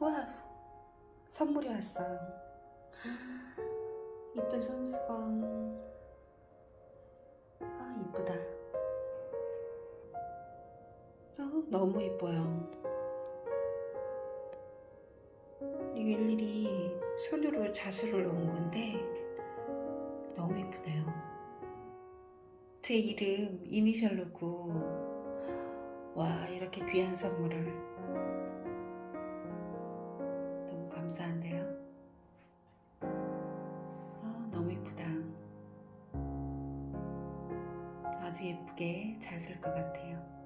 와 선물이 왔어요. 이쁜 손수건 아 이쁘다. 아, 너무 이뻐요. 이게 일일이 손으로 자수를 넣은 건데 너무 이쁘네요. 제 이름 이니셜 넣고 와 이렇게 귀한 선물을 감사한데요. 아 너무 이쁘다. 아주 예쁘게 잘 쓸 것 같아요